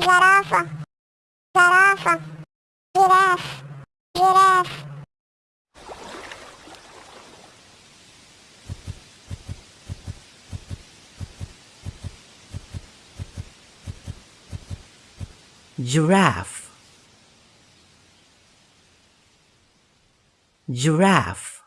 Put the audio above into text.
zarafa, zarafa, giraffe, giraffe. giraffe. Giraffe.